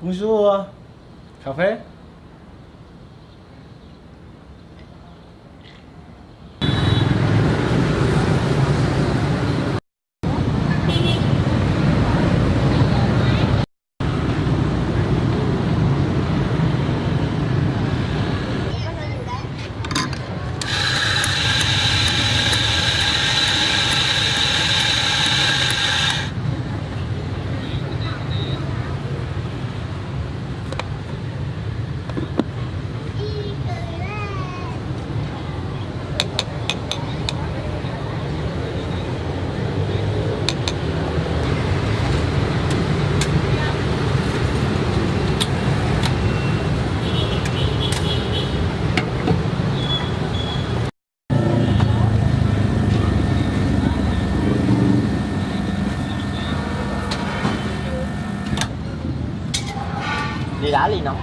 봉수어 카페 đá ly nóng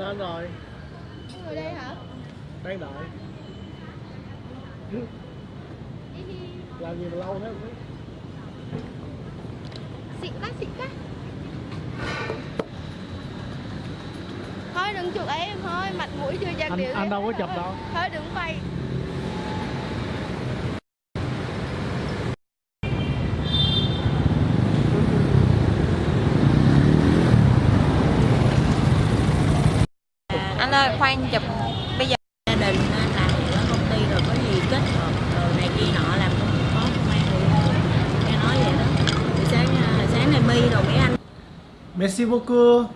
Ờ. ngồi. Ngồi đây hả? Đang đợi. Làm gì mà lâu thế không xịn quá xịn quá. Thôi đừng chụp em thôi mặt mũi chưa trang anh điểm anh đâu có chụp đâu. Thôi đừng quay anh ơi khoan chụp. Bây giờ gia đình làm ở công ty rồi có gì kết hợp rồi này kia nọ làm việc có công an nghe nói vậy đó. Thì sáng à, sáng này mi rồi mấy anh. Merci beaucoup